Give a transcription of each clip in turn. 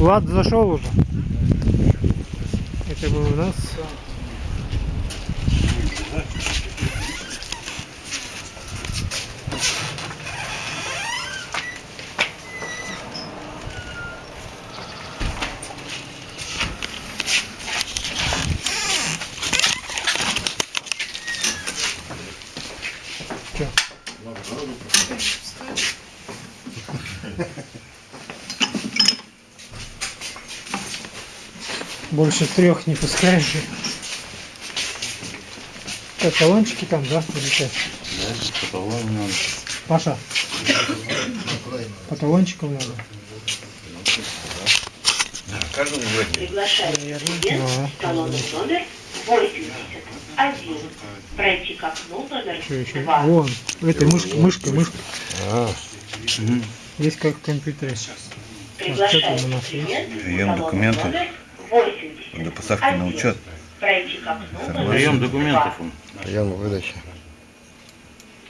Влад зашел уже. Это был у нас. Чё? Больше трех не пускаешь. Как, талончики там, да? Что? Да, по-талону надо. Паша, по талончикам надо. Каждому. Приглашается клиент салон номер 81. Пройти к окну номер Что еще? 2. Вон, этой мышкой, мышкой, мышкой. Мгм. Есть как в компьютере. что там у Приглашается нас есть? клиент номер 81. До поставки на учет. Прием 2. документов он. Прием выдачи.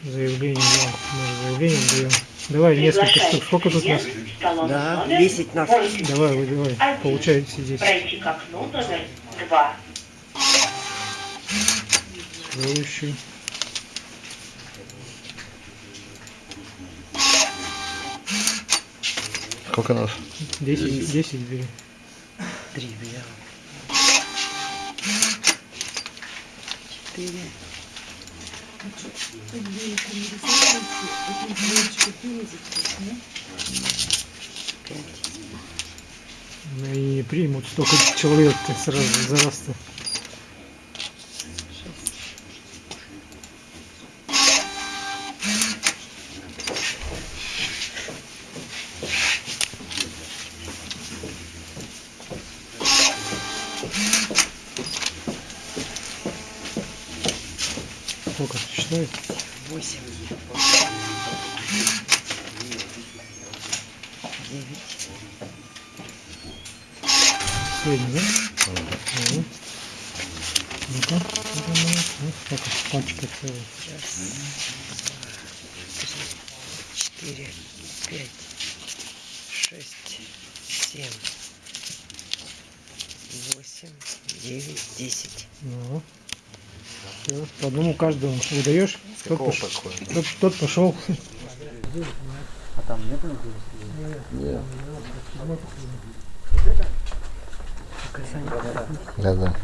Заявление, да. Мы заявление даем. Давай несколько штук. Сколько тут нас? Да, номер 10 нас. 81. Давай, вы давай. Получайте здесь. Пройти к окну номер 2. Следующий. Сколько нас? 10, 10 бери. Три взял. Четыре. Ну, И примут столько человек сразу за раз-то. Считает? Восемь. Девять. Средний, да? Ага. Ну-ка, ну, ну, сколько пачка целая. Раз. Три. Четыре. Пять. Шесть. Семь. Восемь. Девять. Десять. Ну, всё, по одному каждому выдаешь, тот, пош- тот, тот пошел. Нет. Да, да.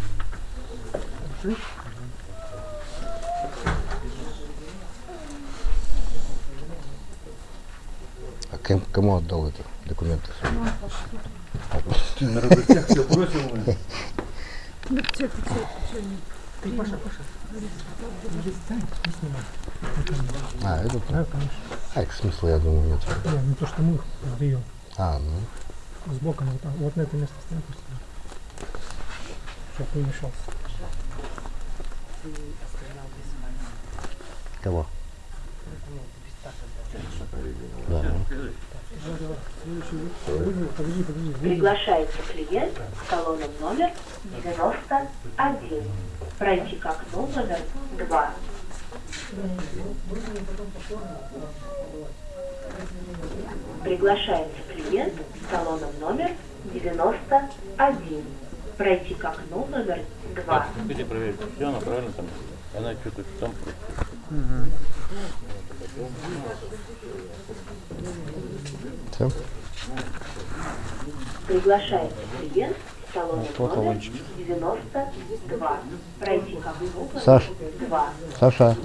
А кем, кому отдал это документы? А, это Да, конечно. А, их смысла, я думаю, нет. Не, не то, что мы сдаем. А, ну. Сбоку вот, вот на это место ставим просто. Чтоб не мешался. Кого? Да, ну. Приглашается клиент в салоном номер 91. Пройти к окну номер 2. Приглашается клиент в салоном номер 91. Пройти к окну номер 2. Где проверить? Все, она правильно там. Она что-то там. Все? Приглашается клиент в салоном Вот номер талончики. 92. Пройти к окну номер Саш. 2. Саша.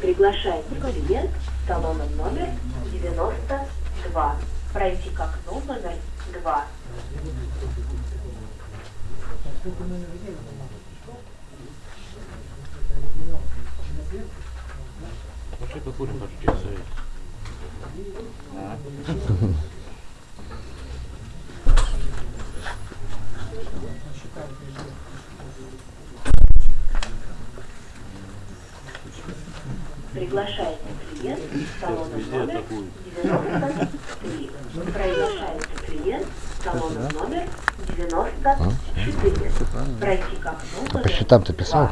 Приглашается клиент в салоном номер 92. Пройти к окну номер 2. Пошли покурим, пошли Приглашается клиент в Везде номер атакуют. 93. Приглашается клиент в салоном номер 94. Пройти к окну А по счетам ты писал?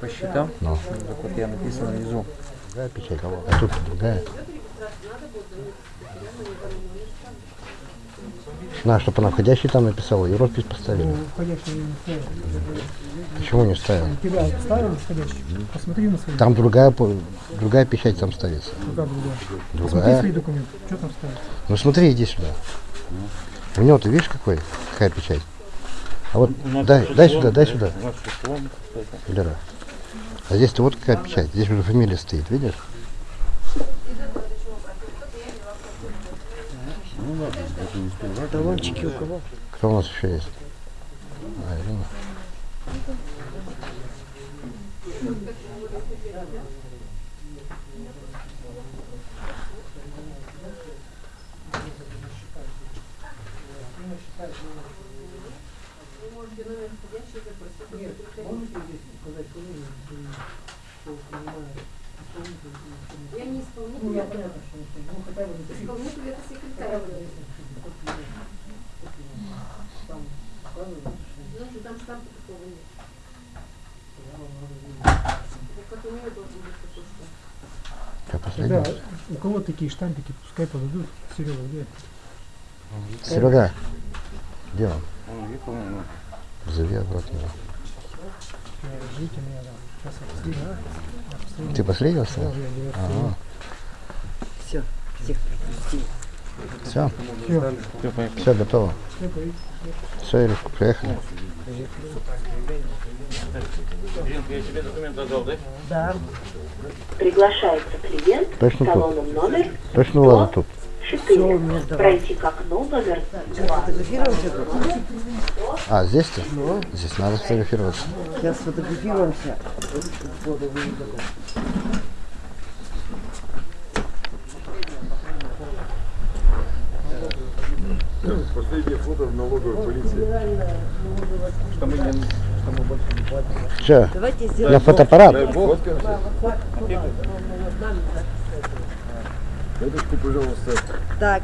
По счетам? Ну. Так вот я написано внизу. Другая печать. А тут другая. На, чтобы она входящий там написала, и роспись поставили. Ну, входящий не ставил. Почему не ставил? Тебя ставил входящий? Посмотри на свои. Там другая, по- другая печать там ставится. Какая другая? Посмотри Другая. свои документы. Что там ставится? Ну смотри, иди сюда. У него ты видишь какой? Какая печать? А вот дай, дай сюда, дай да, сюда. Лера. А здесь-то вот какая печать. Здесь уже фамилия стоит, видишь? Талончики у кого? Кто у нас еще есть? А, Ирина. Я не исполнитель, Ну, хотя бы исполнитель это секретарь. Там Ну, там штампа такого нет. Вот как у нее должен быть такой штамп. Какая последняя? Тогда у кого такие штампики, пускай подадут. Серега, где? Серега, где он? Он уехал, ну, Зови обратно. Ждите меня там. Сейчас последний. Ты последний Да, остался? Ага. Все, всех пропустили. Все, Всё, все, все готово. Все, Иришка, приехали. Иринка, я тебе документ отдал, да? Да, Приглашается клиент Точно с тут? номер Точно ладно тут? 4. мне сдавай. Пройти к окну номер 2. фотографируемся тут. А, здесь-то? Здесь надо сфотографироваться. Сейчас сфотографируемся. Последнее фото в налоговой полиции. Че, Давайте на сделаем. фотоаппарат? Фоткаемся? Дедушку, пожалуйста, Так,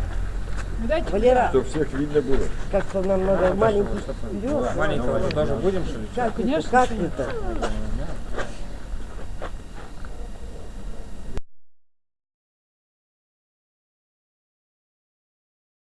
Валера, чтобы всех видно было. как-то нам надо маленький вперед. Маленького тоже будем, что ли? Как это? Как это?